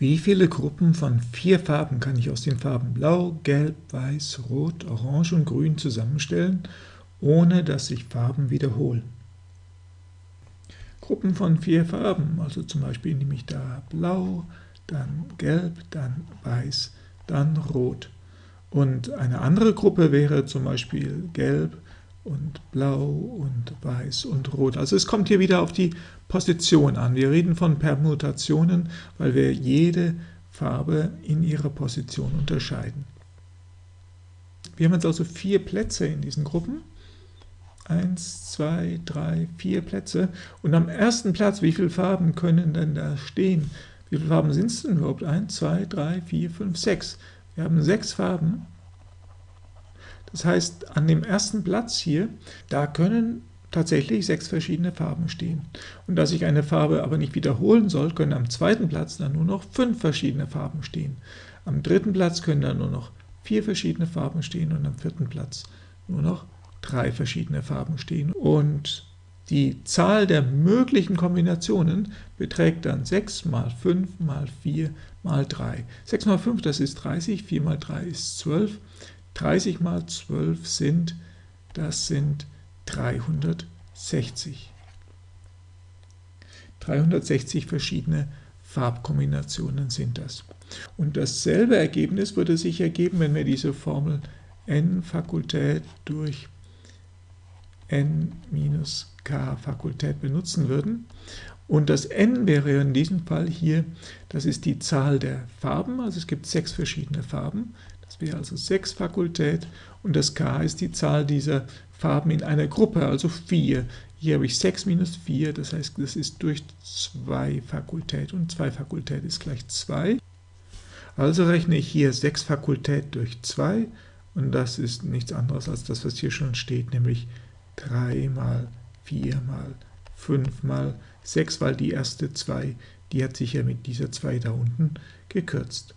Wie viele Gruppen von vier Farben kann ich aus den Farben Blau, Gelb, Weiß, Rot, Orange und Grün zusammenstellen, ohne dass sich Farben wiederholen? Gruppen von vier Farben, also zum Beispiel nehme ich da Blau, dann Gelb, dann Weiß, dann Rot. Und eine andere Gruppe wäre zum Beispiel Gelb, und Blau und Weiß und Rot. Also es kommt hier wieder auf die Position an. Wir reden von Permutationen, weil wir jede Farbe in ihrer Position unterscheiden. Wir haben jetzt also vier Plätze in diesen Gruppen. Eins, zwei, drei, vier Plätze. Und am ersten Platz, wie viele Farben können denn da stehen? Wie viele Farben sind es denn überhaupt? Eins, zwei, drei, vier, fünf, sechs. Wir haben sechs Farben. Das heißt, an dem ersten Platz hier, da können tatsächlich sechs verschiedene Farben stehen. Und da sich eine Farbe aber nicht wiederholen soll, können am zweiten Platz dann nur noch fünf verschiedene Farben stehen. Am dritten Platz können dann nur noch vier verschiedene Farben stehen und am vierten Platz nur noch drei verschiedene Farben stehen. Und die Zahl der möglichen Kombinationen beträgt dann 6 mal 5 mal 4 mal 3. 6 mal 5, das ist 30, 4 mal 3 ist 12, 30 mal 12 sind, das sind 360. 360 verschiedene Farbkombinationen sind das. Und dasselbe Ergebnis würde sich ergeben, wenn wir diese Formel n Fakultät durch n minus k Fakultät benutzen würden. Und das n wäre in diesem Fall hier, das ist die Zahl der Farben, also es gibt sechs verschiedene Farben. Das wäre also 6 Fakultät und das k ist die Zahl dieser Farben in einer Gruppe, also 4. Hier habe ich 6 minus 4, das heißt, das ist durch 2 Fakultät und 2 Fakultät ist gleich 2. Also rechne ich hier 6 Fakultät durch 2 und das ist nichts anderes als das, was hier schon steht, nämlich 3 mal 4 mal 5 mal 6, weil die erste 2, die hat sich ja mit dieser 2 da unten gekürzt.